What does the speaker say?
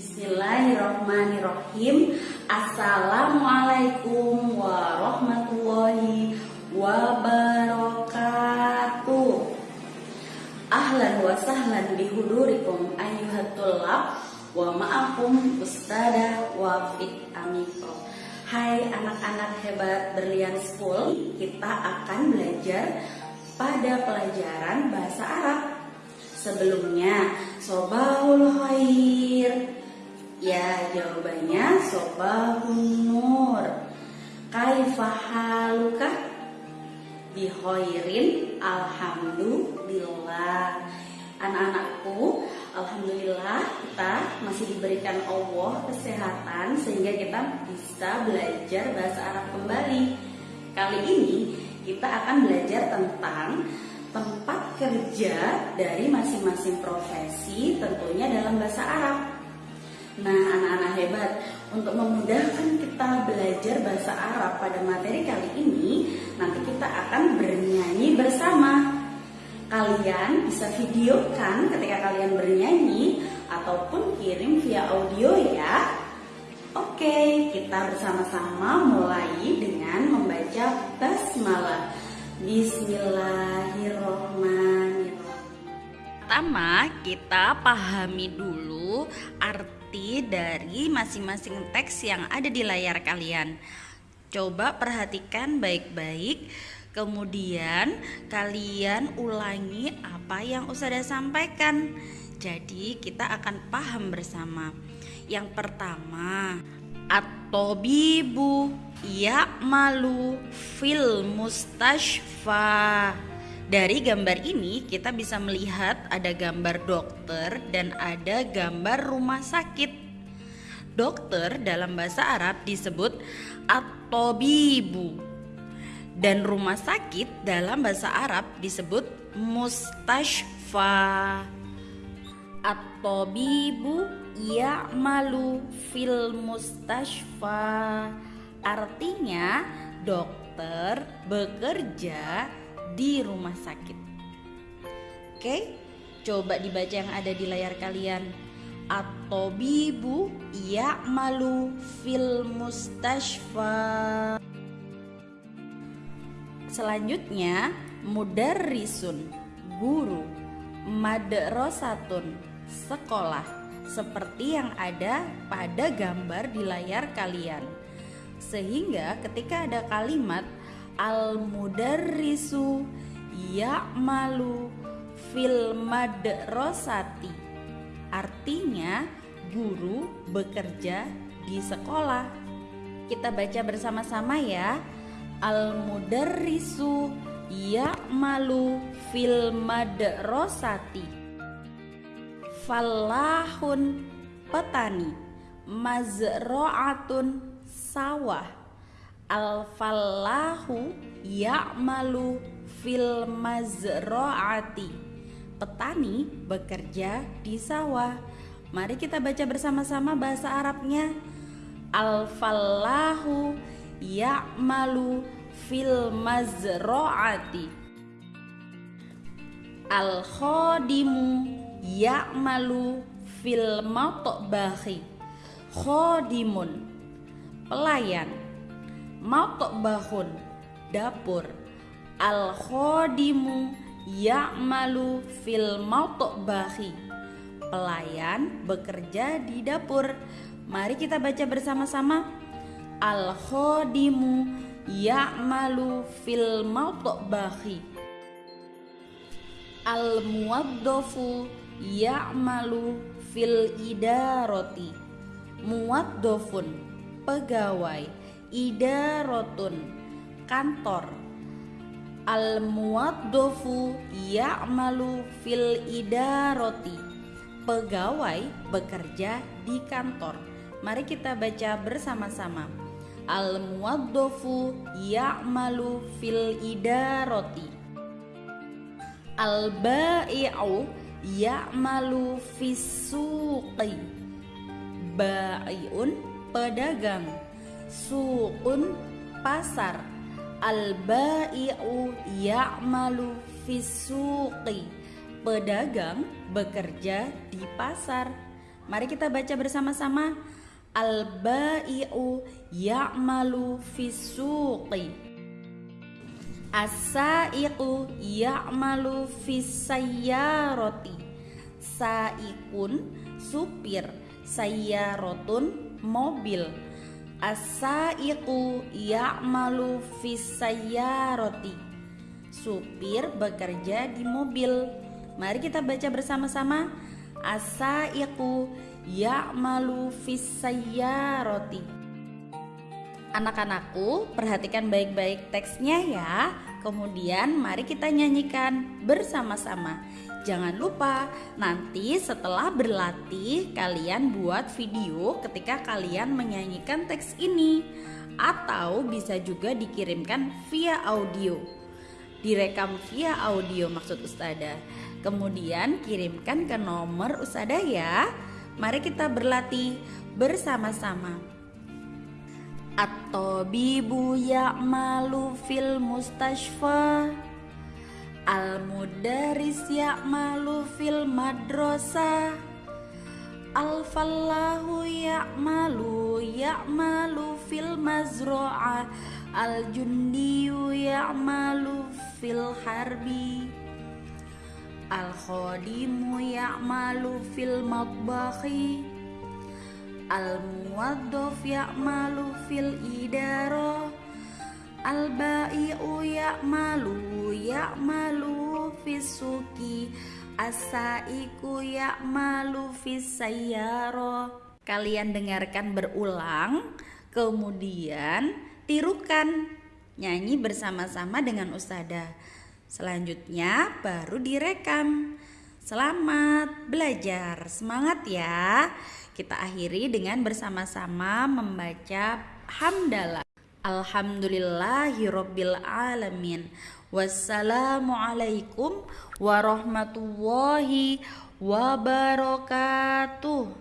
Bismillahirrahmanirrahim. Assalamualaikum warahmatullahi wabarakatuh. Ahlan wa sahlan bihudurikum ayyuhatullah Wa ma'akum ustada wa fit amikro Hai anak-anak hebat berlian school Kita akan belajar pada pelajaran bahasa Arab. Sebelumnya, Sobahul Khair Ya, jawabannya Sobahun Nur. Kaifahaluka Bihoirin Alhamdulillah. Anak-anakku Alhamdulillah kita masih diberikan Allah kesehatan Sehingga kita bisa belajar bahasa Arab kembali. Kali ini kita akan belajar tentang tempat kerja dari masing-masing profesi tentunya dalam bahasa Arab. Nah, anak-anak hebat, untuk memudahkan kita belajar bahasa Arab pada materi kali ini, nanti kita akan bernyanyi bersama. Kalian bisa videokan ketika kalian bernyanyi ataupun kirim via audio ya. Oke, kita bersama-sama mulai dengan membaca basmalah. Bismillahirrohmanirrohim. Pertama, kita pahami dulu arti dari masing-masing teks yang ada di layar kalian. Coba perhatikan baik-baik. Kemudian kalian ulangi apa yang Ustazah sampaikan. Jadi kita akan paham bersama. Yang pertama, at-tabibu ya'malu fil mustashfa. Dari gambar ini kita bisa melihat ada gambar dokter dan ada gambar rumah sakit. Dokter dalam bahasa Arab disebut at-tabibu. Dan rumah sakit dalam bahasa Arab disebut mustashfa. At-tabibu ya'malu fil mustashfa Artinya dokter bekerja di rumah sakit. Oke coba dibaca yang ada di layar kalian. At-tabibu ya'malu fil mustashfa. Selanjutnya mudarrisun guru madrasatun sekolah seperti yang ada pada gambar di layar kalian. Sehingga ketika ada kalimat al-mudarrisu ya'malu fil madrasati artinya guru bekerja di sekolah. Kita baca bersama-sama ya. Al-mudarrisu ya'malu fil madrasati Falahun petani Mazro'atun sawah Al-falahu ya'malu fil mazro'ati Petani bekerja di sawah. Mari kita baca bersama-sama bahasa Arabnya. Al-falahu ya'malu fil mazro'ati Al khodimu ya'malu fil matbahi. Khodimun pelayan matbahun dapur. Al khodimu ya'malu fil matbahi. Pelayan bekerja di dapur. Mari kita baca bersama-sama. Al khodimu ya'malu fil matbahi. Al muwaddofu ya'malu fil idaroti muwaddofun pegawai idarotun kantor. Al muwaddofu ya'malu fil idaroti pegawai bekerja di kantor. Mari kita baca bersama-sama. Al muwaddofu ya'malu fil idaroti al-ba'i'u ya'malu fisuqi ba'iun pedagang suqun pasar al-ba'i'u ya'malu fisuqi pedagang bekerja di pasar Mari kita baca bersama-sama. Al-ba'i'u ya'malu fisuqi. As-sa'iqu ya'malu fisayyaroti. Saikun supir, sayyarotun mobil. As-sa'iqu ya'malu fisayyaroti. Supir bekerja di mobil. Mari kita baca bersama-sama. As-sa'iqu ya'malu fisayyaroti. Anak-anakku, perhatikan baik-baik teksnya ya. Kemudian mari kita nyanyikan bersama-sama. Jangan lupa, nanti setelah berlatih kalian buat video ketika kalian menyanyikan teks ini atau bisa juga dikirimkan via audio. Direkam via audio maksud Ustada. Kemudian kirimkan ke nomor Ustada ya. Mari kita berlatih bersama-sama. At-tabibu ya'malu fil mustashfa. Al-mudaris ya'malu fil madrasah Al-fallahu ya'malu ya'malu fil mazro'ah Al-jundiyu ya'malu fil harbi. Al-khadimu ya'malu fil matbakhi Al-muwaddaf ya'malu fil idara Al-ba'i'u ya'malu ya'malu fisuki As-sa'iku ya'malu fisayyara Kalian dengarkan berulang Kemudian tirukan. Nyanyi bersama-sama dengan Ustada Selanjutnya baru direkam. Selamat belajar, semangat ya Kita akhiri dengan bersama-sama membaca hamdalah Alhamdulillahirabbil alamin. Wassalamualaikum warahmatullahi wabarakatuh.